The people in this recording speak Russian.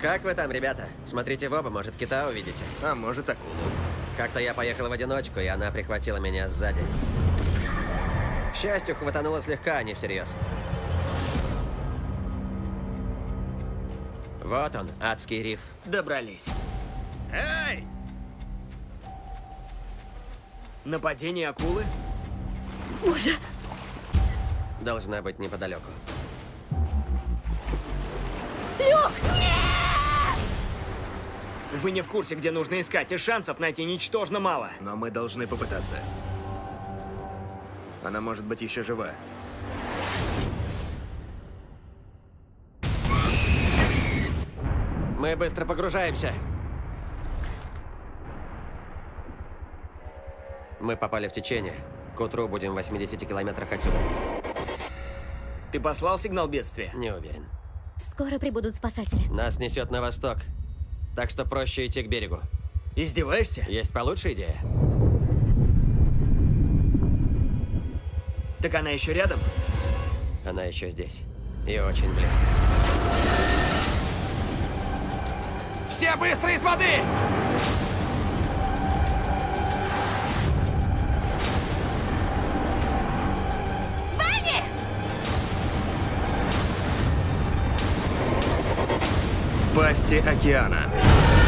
Как вы там, ребята? Смотрите в оба, может, кита увидите. А может акулу. Как-то я поехал в одиночку, и она прихватила меня сзади. К счастью, хватануло слегка, а не всерьез. Вот он, адский риф. Добрались. Эй! Нападение акулы? Боже, Должна быть неподалеку. Люк! Вы не в курсе, где нужно искать, и шансов найти ничтожно мало. Но мы должны попытаться. Она может быть еще жива. Мы быстро погружаемся. Мы попали в течение. К утру будем в 80 километрах отсюда. Ты послал сигнал бедствия? Не уверен. Скоро прибудут спасатели. Нас несет на восток. Так что проще идти к берегу. Издеваешься? Есть получше идея? Так она еще рядом? Она еще здесь. И очень близко. Все быстро из воды! пасти океана.